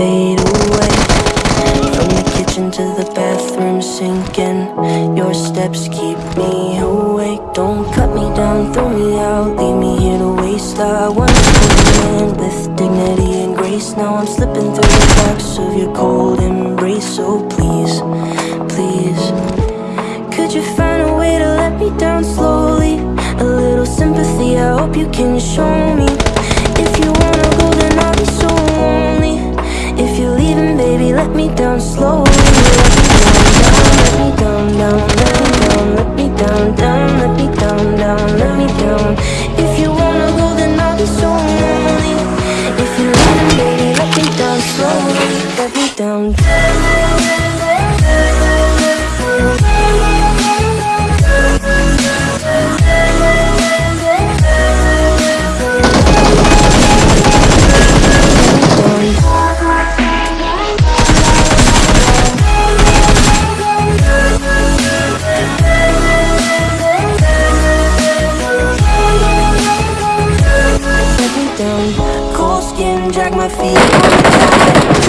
fade away. From the kitchen to the bathroom sinking. Your steps keep me awake. Don't cut me down, throw me out. Leave me here to waste. I once was with dignity and grace. Now I'm slipping through the cracks of your cold embrace. So please, please. Could you find a way to let me down slowly? A little sympathy, I hope you can show me let drag my feet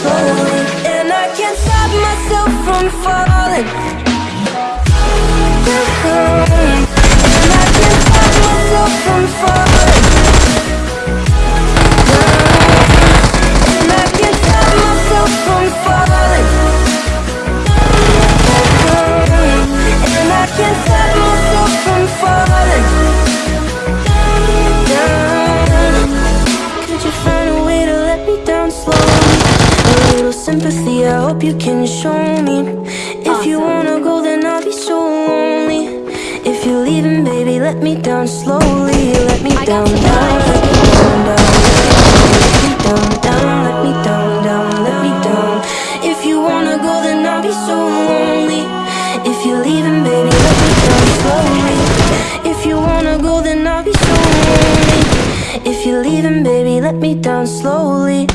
slowly And I can't stop myself from falling sympathy, I hope you can show me. If you wanna go then I'll be so lonely. If you're leaving baby let me down slowly. Let me down, down, let me down, down. Let me down, down, let me down, down Let me down. If you wanna go then I'll be so lonely. If you're leaving baby let me down slowly. If you wanna go then I'll be so lonely. If you're leaving baby let me down slowly